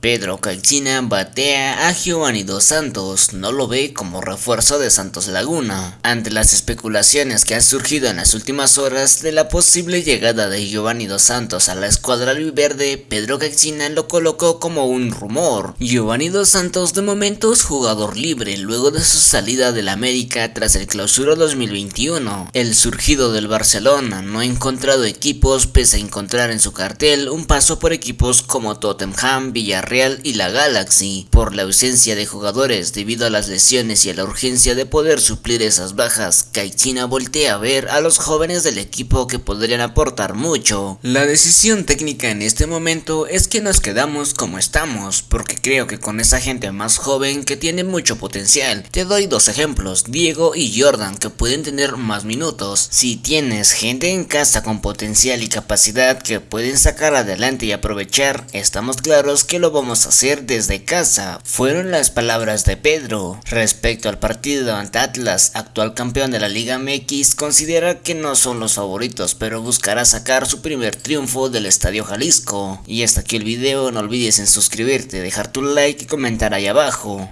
Pedro Caixina batea a Giovanni Dos Santos, no lo ve como refuerzo de Santos Laguna. Ante las especulaciones que han surgido en las últimas horas de la posible llegada de Giovanni Dos Santos a la escuadra verde, Pedro Caixina lo colocó como un rumor. Giovanni Dos Santos de momento es jugador libre luego de su salida del América tras el clausura 2021. El surgido del Barcelona no ha encontrado equipos pese a encontrar en su cartel un paso por equipos como Tottenham, Villarreal, Real y la Galaxy, por la ausencia de jugadores debido a las lesiones y a la urgencia de poder suplir esas bajas, Kaichina voltea a ver a los jóvenes del equipo que podrían aportar mucho. La decisión técnica en este momento es que nos quedamos como estamos, porque creo que con esa gente más joven que tiene mucho potencial, te doy dos ejemplos, Diego y Jordan que pueden tener más minutos. Si tienes gente en casa con potencial y capacidad que pueden sacar adelante y aprovechar, estamos claros que lo vamos hacer desde casa, fueron las palabras de Pedro. Respecto al partido ante Atlas, actual campeón de la Liga MX, considera que no son los favoritos, pero buscará sacar su primer triunfo del Estadio Jalisco. Y hasta aquí el video, no olvides en suscribirte, dejar tu like y comentar ahí abajo.